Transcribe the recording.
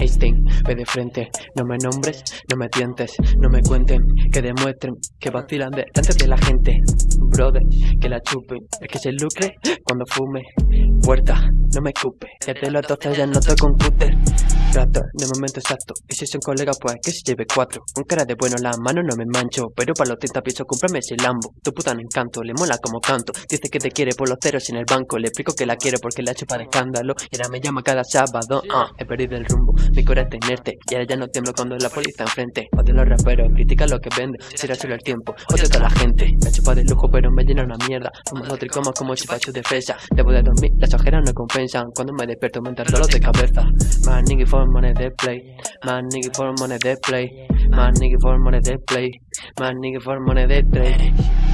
Einstein, ve de frente, no me nombres, no me tientes, no me cuenten, que demuestren que vacilan delante de la gente. Brother, que la chupen, el que se lucre cuando fume. Puerta, no me escupe, te lo tostas ya no toco un. Trato de momento exacto, y si son colegas pues que se lleve cuatro. Con cara de bueno las manos no me mancho, pero para los 30 pisos cómprame ese Lambo. Tu puta no encanto, le mola como canto. Dice que te quiere por los ceros en el banco, le explico que la quiero porque la hecho para escándalo. Y ahora me llama cada sábado, ah, he perdido el rumbo, mi corazón es inerte. Y ahora ya no tiemblo cuando la policía enfrente. Odio los raperos, critica lo que vende, será solo el tiempo. Odio a toda la gente, la chupa de lujo pero me llena una mierda. Fumo tricomas como si su defensa. Debo de dormir, las ojeras no compensan. Cuando me despierto me dolor de cabeza. Man, nigga for money they play. My nigga for money they play. My nigga for money they play. My nigga for money they trade.